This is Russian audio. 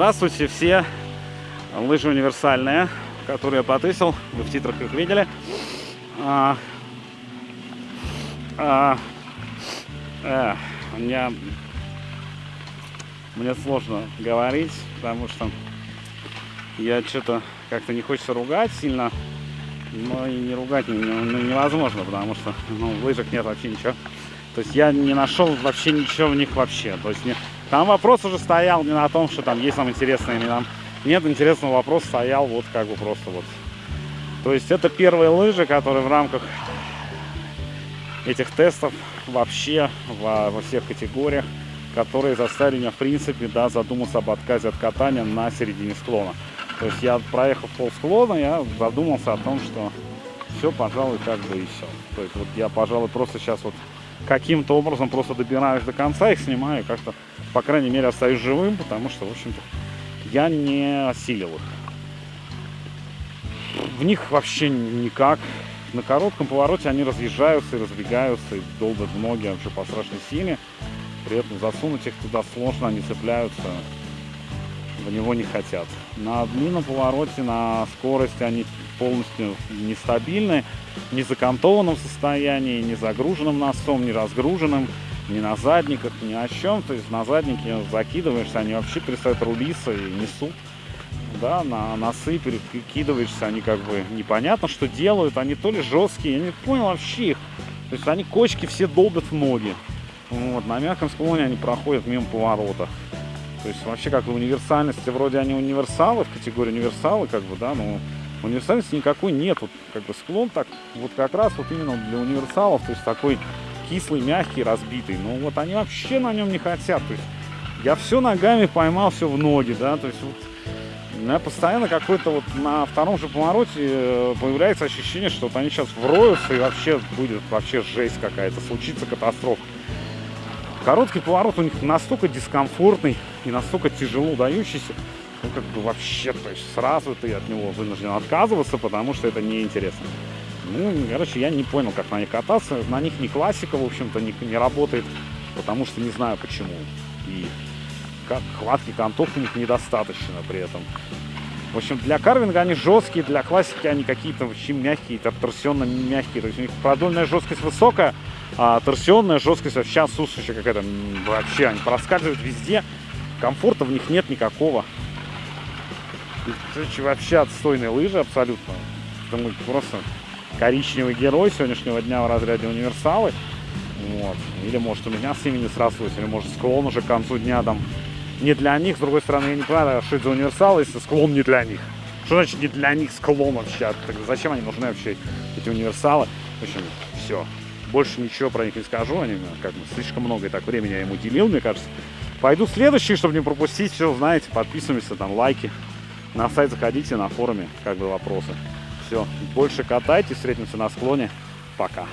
Здравствуйте все! Лыжи универсальные, которые я потысил. Вы в титрах их видели. А, а, э, мне, мне сложно говорить, потому что я что-то как-то не хочется ругать сильно. Но и не ругать не, невозможно, потому что ну, в лыжах нет вообще ничего. То есть я не нашел вообще ничего в них вообще. То есть не, там вопрос уже стоял не на том, что там есть нам интересные, не нам. Нет, интересного вопрос стоял вот как бы просто вот. То есть это первые лыжи, которые в рамках этих тестов вообще во, во всех категориях, которые заставили меня в принципе да, задуматься об отказе от катания на середине склона. То есть я проехав пол склона, я задумался о том, что все, пожалуй, как бы и все. То есть вот я, пожалуй, просто сейчас вот каким-то образом просто добираюсь до конца, их снимаю, как-то, по крайней мере, остаюсь живым, потому что, в общем-то, я не осилил их. В них вообще никак. На коротком повороте они разъезжаются и разбегаются, и долбят ноги вообще по страшной силе. При этом засунуть их туда сложно, они цепляются, в него не хотят. На длинном повороте, на скорости они полностью нестабильны, не закантованном состоянии, не загруженным носом, не разгруженным, ни на задниках, ни о чем. То есть на заднике закидываешься, они вообще перестают рулиться и несут. Да, на носы перекидываешься, они как бы непонятно, что делают. Они то ли жесткие, я не понял вообще их. То есть они кочки все долбят в ноги. Вот, на мягком склоне они проходят мимо поворота. То есть вообще как бы универсальности, вроде они универсалы, в категории универсалы, как бы, да, но универсальности никакой нет. Вот, как бы склон так, вот как раз вот именно для универсалов, то есть такой кислый, мягкий, разбитый. Но вот они вообще на нем не хотят. То есть я все ногами поймал, все в ноги, да, то есть вот меня постоянно какой-то вот на втором же повороте э, появляется ощущение, что вот они сейчас вроются и вообще будет вообще жесть какая-то, случится катастрофа. Короткий поворот у них настолько дискомфортный и настолько тяжело дающийся, ну как бы вообще, то есть сразу ты от него вынужден отказываться, потому что это неинтересно. Ну, короче, я не понял, как на них кататься. На них не классика, в общем-то, не, не работает, потому что не знаю почему. И как хватки контов у них недостаточно при этом. В общем, для карвинга они жесткие, для классики они какие-то вообще мягкие, торсионно мягкие. То есть у них продольная жесткость высокая, а торсионная жесткость вообще отсутствующая какая-то. Вообще, они проскальзывают везде. Комфорта в них нет никакого. И, вообще отстойные лыжи абсолютно. Это просто коричневый герой сегодняшнего дня в разряде универсалы. Вот. Или может у меня с ними не срослось, или может склон уже к концу дня там не для них. С другой стороны, я не понимаю, что это за универсалы, если склон не для них. Что значит не для них склон вообще? Тогда зачем они нужны вообще, эти универсалы? В общем, все. Больше ничего про них не скажу. Они как бы слишком много и так времени я им уделил, мне кажется. Пойду следующий, чтобы не пропустить. Все, знаете, подписываемся, там лайки. На сайт заходите, на форуме, как бы вопросы. Все, больше катайте, встретимся на склоне. Пока.